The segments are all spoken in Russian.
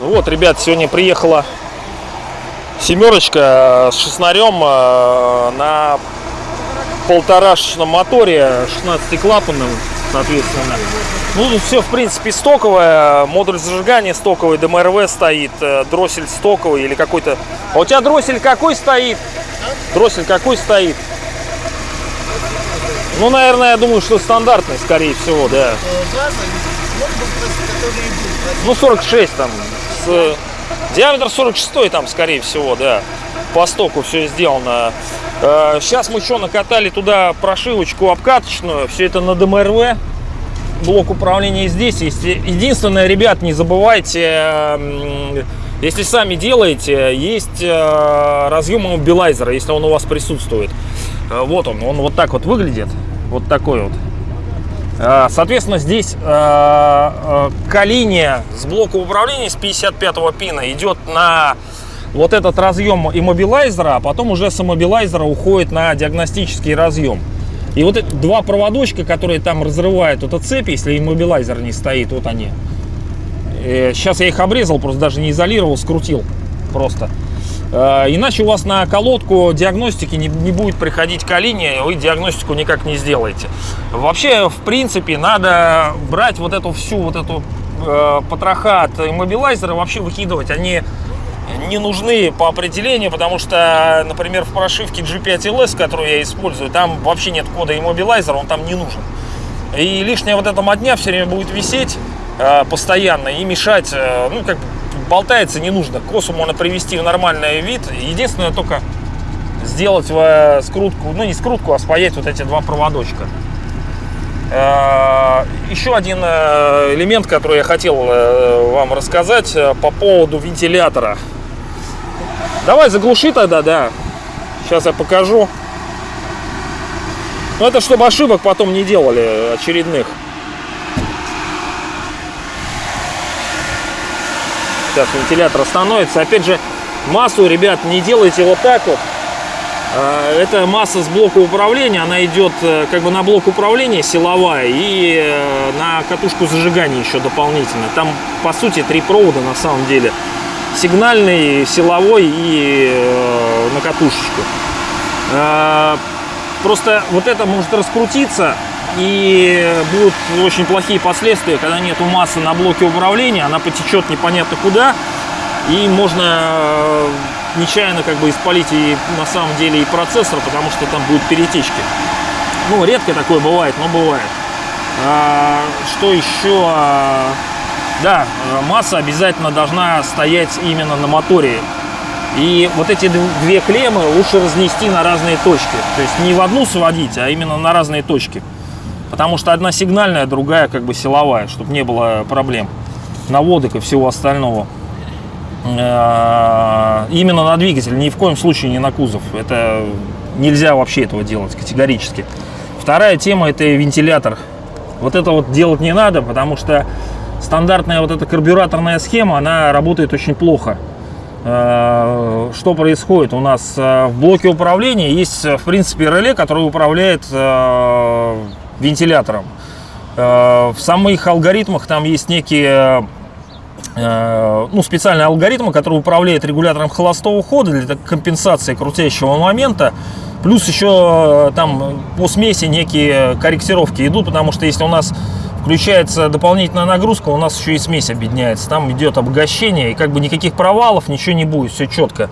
Ну вот, ребят, сегодня приехала семерочка с шестнарем э, на полторашечном моторе, 16-клапанным, соответственно. Ну, тут все, в принципе, стоковое. Модуль зажигания стоковый, ДМРВ стоит, э, дроссель стоковый или какой-то... А у тебя дроссель какой стоит? Дроссель какой стоит? Ну, наверное, я думаю, что стандартный, скорее всего, да. Ну, 46 там. С, э, диаметр 46 там, скорее всего, да. По стоку все сделано. Э, Сейчас мы еще накатали туда прошивочку обкаточную. Все это на ДМРВ. Блок управления здесь есть. Единственное, ребят, не забывайте, м, если сами делаете, есть э, разъем мобилайзера, если он у вас присутствует. Э, Вот он, он вот так вот выглядит. Вот такой вот. Э, Соответственно, здесь коллиния с блока управления с 55-го пина идет на вот этот разъем иммобилайзера, а потом уже с иммобилайзера уходит на диагностический разъем. И вот эти два проводочка, которые там разрывают эту цепь, если иммобилайзер не стоит, вот они. Сейчас я их обрезал, просто даже не изолировал, скрутил просто. Э, Иначе у вас на колодку диагностики не, не будет приходить коллиния, вы диагностику никак не сделаете. Вообще, в принципе, надо брать вот эту всю вот эту э, потроха от иммобилайзера, вообще выкидывать. Они не нужны по определению, потому что, например, в прошивке G5LS, которую я использую, там вообще нет кода иммобилайзера, он там не нужен. И лишняя вот эта мотня все время будет висеть э, постоянно и мешать, э, ну, как болтается не нужно. Косу можно привести в нормальный вид. Единственное, только сделать в скрутку, ну, не скрутку, а спаять вот эти два проводочка. Э, Еще один э, элемент, который я хотел э, вам рассказать э, по поводу вентилятора. Давай заглуши тогда, да. Сейчас я покажу. Ну, это чтобы ошибок потом не делали очередных. Сейчас вентилятор остановится. Опять же, массу, ребят, не делайте вот так вот. А, Это масса с блока управления, она идет э, как бы на блок управления силовая и э, на катушку зажигания еще дополнительно. Там по сути три провода на самом деле. Сигнальный, силовой и э, на катушечку. А, Просто вот это может раскрутиться и будут очень плохие последствия, когда нету массы на блоке управления, она потечет непонятно куда, и можно э, нечаянно как бы испалить и на самом деле и процессор, потому что там будут перетечки. Ну, редко такое бывает, но бывает. А, что еще? Да, э, масса обязательно должна стоять именно на моторе. И вот эти дв- две клеммы лучше разнести на разные точки. То есть не в одну сводить, а именно на разные точки. Потому что одна сигнальная, другая как бы силовая, чтобы не было проблем наводок и всего остального. Э, Именно на двигатель, ни в коем случае не на кузов. Это нельзя вообще этого делать категорически. Вторая тема это вентилятор. Вот это вот делать не надо, потому что стандартная вот эта карбюраторная схема, она работает очень плохо. Э, Что происходит? У нас э, в блоке управления есть, в принципе, реле, который управляет вентилятором. Э, В самых алгоритмах там есть некие э, ну, специальные алгоритмы, которые управляют регулятором холостого хода для компенсации крутящего момента. Плюс еще э, там по смеси некие корректировки идут, потому что если у нас включается дополнительная нагрузка, у нас еще и смесь объединяется. Там идет обогащение, и как бы никаких провалов, ничего не будет, все четко.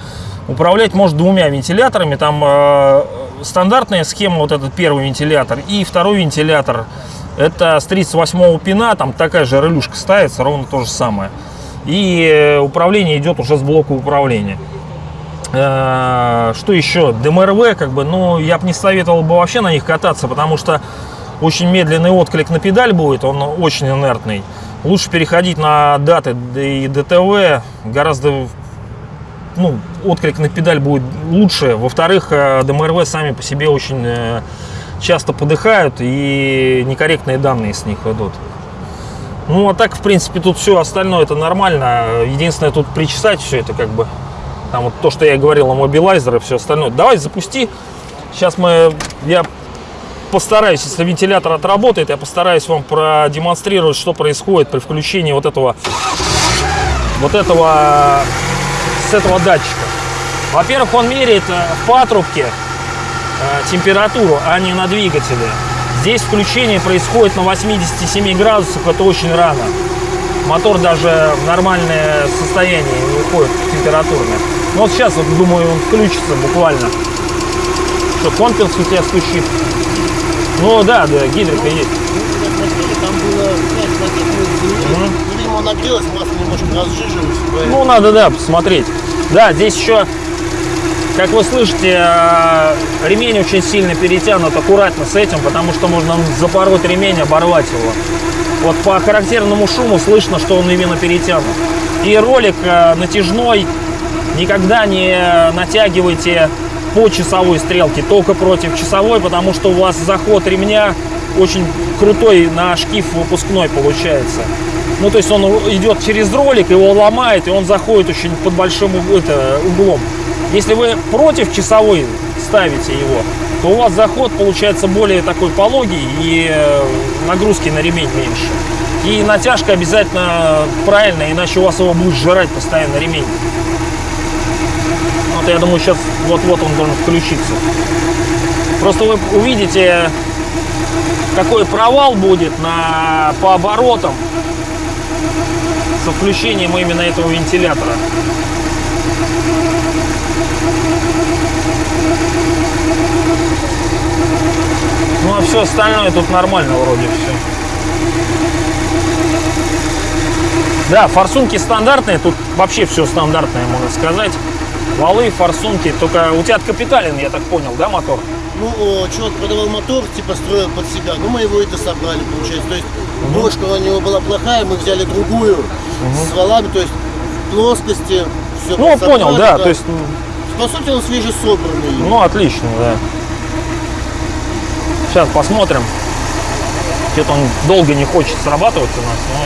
Управлять может двумя вентиляторами. Там стандартная схема, вот этот первый вентилятор, и второй вентилятор. Это с 38 пина, там такая же релюшка ставится, ровно то же самое. И э, управление идет уже с блока управления. Э, Что еще? ДМРВ, как бы, ну, я бы не советовал бы вообще на них кататься, потому что очень медленный отклик на педаль будет, он очень инертный. Лучше переходить на даты и ДТВ, гораздо ну, отклик на педаль будет лучше. Во-вторых, э, ДМРВ сами по себе очень э, часто подыхают и некорректные данные с них идут. Ну, а так, в принципе, тут все остальное это нормально. Единственное, тут причесать все это как бы. Там вот то, что я говорил о мобилайзере и все остальное. Давай запусти Сейчас мы, я постараюсь, если вентилятор отработает, я постараюсь вам продемонстрировать, что происходит при включении вот этого, вот этого, с этого датчика. Во-первых, он меряет э, в патрубке э, температуру, а не на двигателе. Здесь включение происходит на 87 градусах, это очень рано. Мотор даже в нормальное состояние не уходит температурное. Ну вот сейчас, вот, думаю, он включится буквально. Что, компенс у тебя стучит? Ну да, да, гидрика есть. Там было 5 таких ну, видимо, нагрелось, масло немножко разжижилось. поэтому- Ну, надо, да, посмотреть. Да, здесь еще, как вы слышите, э, ремень очень сильно перетянут аккуратно с этим, потому что можно запороть ремень, оборвать его. Вот по характерному шуму слышно, что он именно перетянут. И ролик э, натяжной никогда не натягивайте по часовой стрелке, только против часовой, потому что у вас заход ремня очень крутой на шкив выпускной получается. Ну, то есть он идет через ролик, его ломает, и он заходит очень под большим это, углом. Если вы против часовой ставите его, то у вас заход получается более такой пологий и э, нагрузки на ремень меньше. И натяжка обязательно правильная, иначе у вас его будет жрать постоянно ремень. Вот я думаю, сейчас вот-вот он должен включиться. Просто вы увидите, какой провал будет на, по оборотам со включением именно этого вентилятора. Ну а все остальное тут нормально вроде все. Да, форсунки стандартные, тут вообще все стандартное, можно сказать. Валы, форсунки, только у тебя от капиталин, я так понял, да, мотор? Ну, человек продавал мотор, типа строил под себя, ну мы его это собрали, получается. То есть бошка у него была плохая, мы взяли другую с валами, то есть в плоскости. Все Ну, понял, да, то есть, По сути, он свежесобранный. ну, отлично, да. Сейчас посмотрим. Что-то он долго не хочет срабатывать у нас, но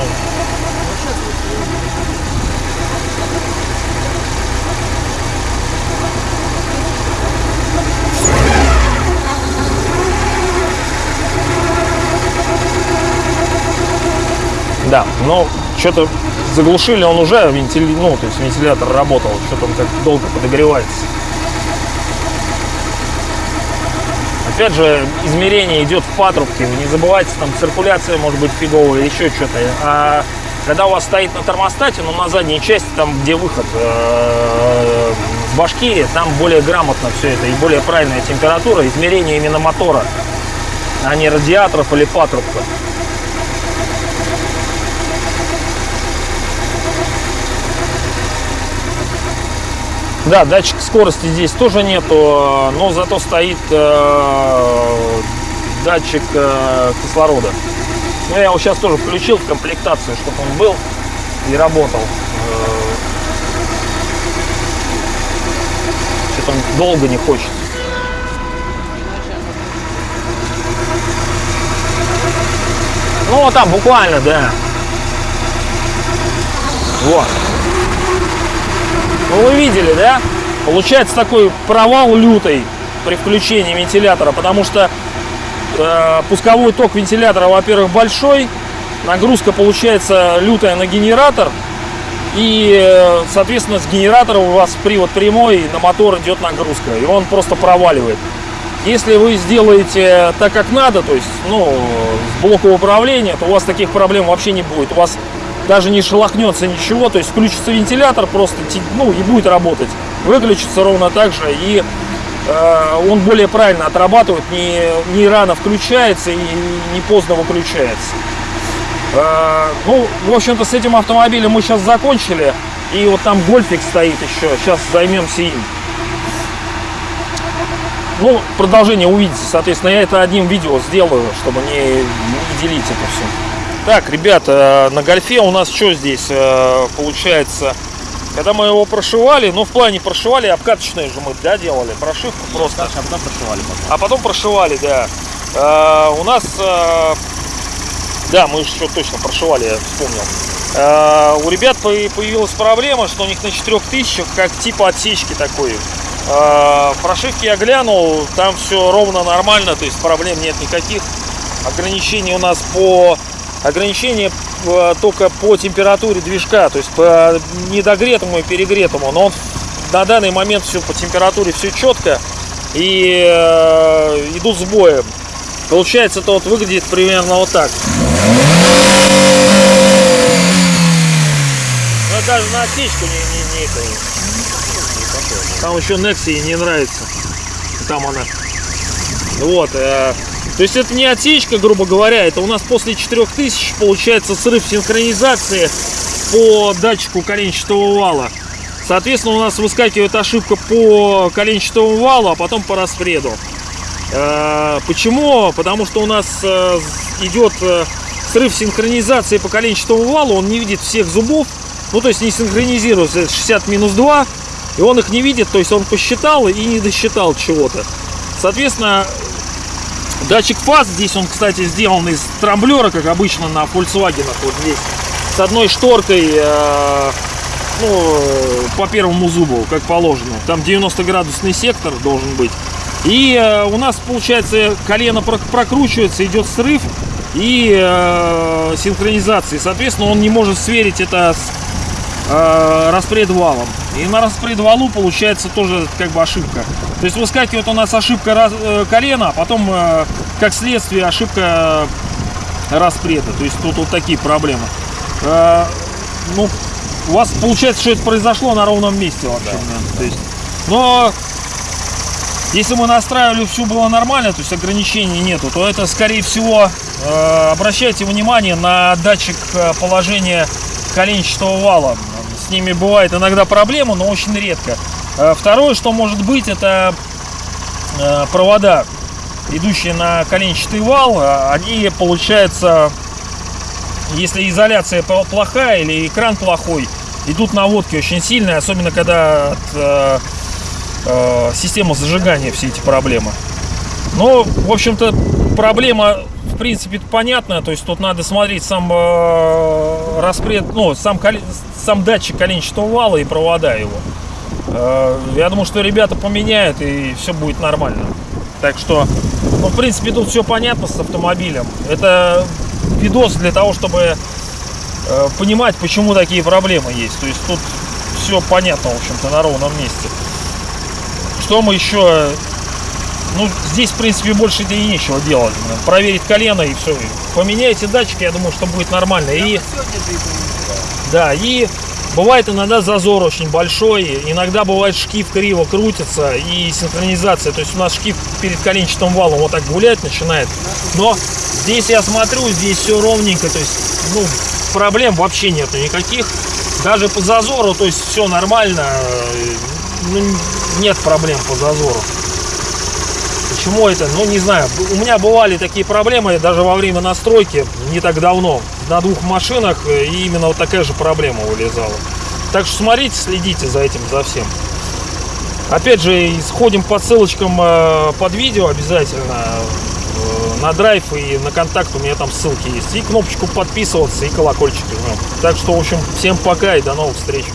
Да, но что-то заглушили, он уже вентили... ну, то есть вентилятор работал, что-то он как долго подогревается. Опять же, измерение идет в патрубке, вы не забывайте, там циркуляция может быть фиговая, еще что-то. А когда у вас стоит на термостате, ну, на задней части, там, где выход э, с башки, там более грамотно все это и более правильная температура, измерение именно мотора, а не радиаторов или патрубка. Да, датчик скорости здесь тоже нету, но зато стоит э, датчик э, кислорода. Ну, я его сейчас тоже включил в комплектацию, чтобы он был и работал. Э, Что-то он долго не хочет. Ну, вот там буквально, да. Вот. Ну, вы видели, да? Получается такой провал лютый при включении вентилятора, потому что э, пусковой ток вентилятора, во-первых, большой, нагрузка получается лютая на генератор, и, э, соответственно, с генератора у вас привод прямой, на мотор идет нагрузка, и он просто проваливает. Если вы сделаете так, как надо, то есть, ну, с блока управления, то у вас таких проблем вообще не будет. У вас даже не шелохнется ничего, то есть включится вентилятор просто, ну, и будет работать. Выключится ровно так же, и э, он более правильно отрабатывает, не, не рано включается и не поздно выключается. Э, ну, в общем-то, с этим автомобилем мы сейчас закончили, и вот там гольфик стоит еще, сейчас займемся им. Ну, продолжение увидите, соответственно, я это одним видео сделаю, чтобы не, не делить это все. Так, ребята, на гольфе у нас что здесь э, получается? Когда мы его прошивали, ну в плане прошивали, обкаточные же мы, да, делали, прошивку просто. а потом прошивали потом. А потом прошивали, да. Э, у нас, э, да, мы еще точно прошивали, я вспомнил. Э, у ребят по- появилась проблема, что у них на 4000 как типа отсечки такой. Э, Прошивки я глянул, там все ровно нормально, то есть проблем нет никаких. Ограничений у нас по ограничения э, только по температуре движка, то есть по недогретому и перегретому. Но он на данный момент все по температуре все четко и э, идут сбои. Получается, это вот выглядит примерно вот так. Но даже на отсечку не, не, не это Там еще Nexi не нравится. Там она. Вот. э, то есть это не отсечка, грубо говоря, это у нас после 4000 получается срыв синхронизации по датчику коленчатого вала. Соответственно, у нас выскакивает ошибка по коленчатому валу, а потом по распреду. Э, Почему? Потому что у нас э, идет э, срыв синхронизации по коленчатому валу, он не видит всех зубов, ну то есть не синхронизируется это 60 минус 2, и он их не видит, то есть он посчитал и не досчитал чего-то. Соответственно, датчик фаз, здесь он, кстати, сделан из трамблера, как обычно на Volkswagen, вот здесь, с одной шторкой, э, ну, по первому зубу, как положено. Там 90 градусный сектор должен быть. И э, у нас, получается, колено прок- прокручивается, идет срыв и э, синхронизация. Соответственно, он не может сверить это с э, распредвалом. И на распредвалу получается тоже как бы ошибка. То есть выскакивает у нас ошибка раз- э, колена, а потом, э, как следствие, ошибка распреда. То есть тут вот такие проблемы. Э, ну, у вас получается, что это произошло на ровном месте вообще. да. То есть, но если мы настраивали, все было нормально, то есть ограничений нету, то это, скорее всего, э, обращайте внимание на датчик положения коленчатого вала. С ними бывает иногда проблема, но очень редко. Э, Второе, что может быть, это э, провода, идущие на коленчатый вал, э, они, получается, если изоляция пл- плохая или экран плохой, идут наводки очень сильные, особенно когда от э, э, системы зажигания все эти проблемы. Ну, в общем-то, проблема, в принципе, понятная. То есть тут надо смотреть сам э, распред, ну, сам, сам датчик коленчатого вала и провода его. Э, я думаю, что ребята поменяют и все будет нормально. Так что, ну, в принципе, тут все понятно с автомобилем. Это видос для того, чтобы э, понимать, почему такие проблемы есть. То есть тут все понятно, в общем-то, на ровном месте. Что мы еще? Ну, здесь, в принципе, больше и нечего делать. Проверить колено и все. Поменяйте датчик, я думаю, что будет нормально. И, да, и бывает иногда зазор очень большой. Иногда бывает шкив криво крутится и синхронизация. То есть у нас шкив перед коленчатым валом вот так гулять начинает. Но здесь я смотрю, здесь все ровненько. То есть, ну, проблем вообще нету никаких. Даже по зазору, то есть все нормально. э, ну, нет проблем по зазору. Почему это? Ну, не знаю. У меня бывали такие проблемы даже во время настройки, не так давно. На двух машинах э, и именно вот такая же проблема вылезала. Так что смотрите, следите за этим, за всем. Опять же, сходим по ссылочкам э, под видео обязательно. Э, На драйв и на контакт у меня там ссылки есть. И кнопочку подписываться, и колокольчик. Так что, в общем, всем пока и до новых встреч.